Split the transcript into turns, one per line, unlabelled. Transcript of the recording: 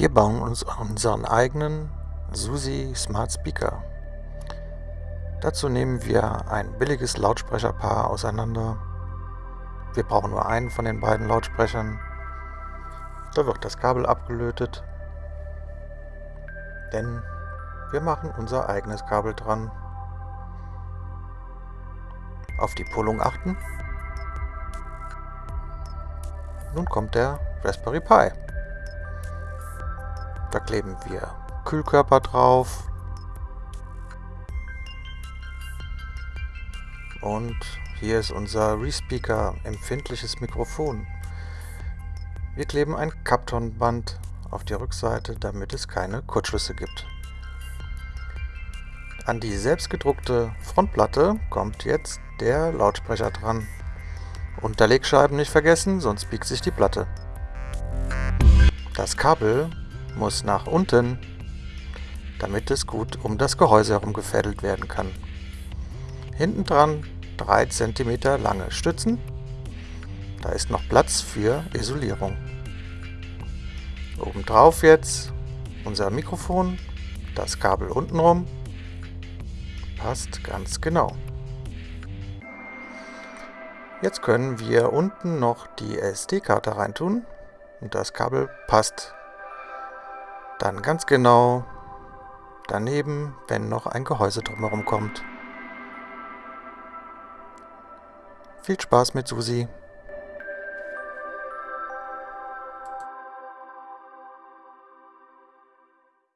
Wir bauen uns unseren eigenen SUSI Smart Speaker. Dazu nehmen wir ein billiges Lautsprecherpaar auseinander. Wir brauchen nur einen von den beiden Lautsprechern. Da wird das Kabel abgelötet, denn wir machen unser eigenes Kabel dran. Auf die Pullung achten. Nun kommt der Raspberry Pi. Da kleben wir Kühlkörper drauf. Und hier ist unser Respeaker empfindliches Mikrofon. Wir kleben ein Kaptonband auf die Rückseite, damit es keine Kurzschlüsse gibt. An die selbstgedruckte Frontplatte kommt jetzt der Lautsprecher dran. Unterlegscheiben nicht vergessen, sonst biegt sich die Platte. Das Kabel muss nach unten, damit es gut um das Gehäuse herum gefädelt werden kann. Hinten dran 3 cm lange Stützen. Da ist noch Platz für Isolierung. Obendrauf jetzt unser Mikrofon, das Kabel untenrum. Passt ganz genau. Jetzt können wir unten noch die SD-Karte reintun und das Kabel passt dann ganz genau daneben, wenn noch ein Gehäuse drumherum kommt. Viel Spaß mit Susi!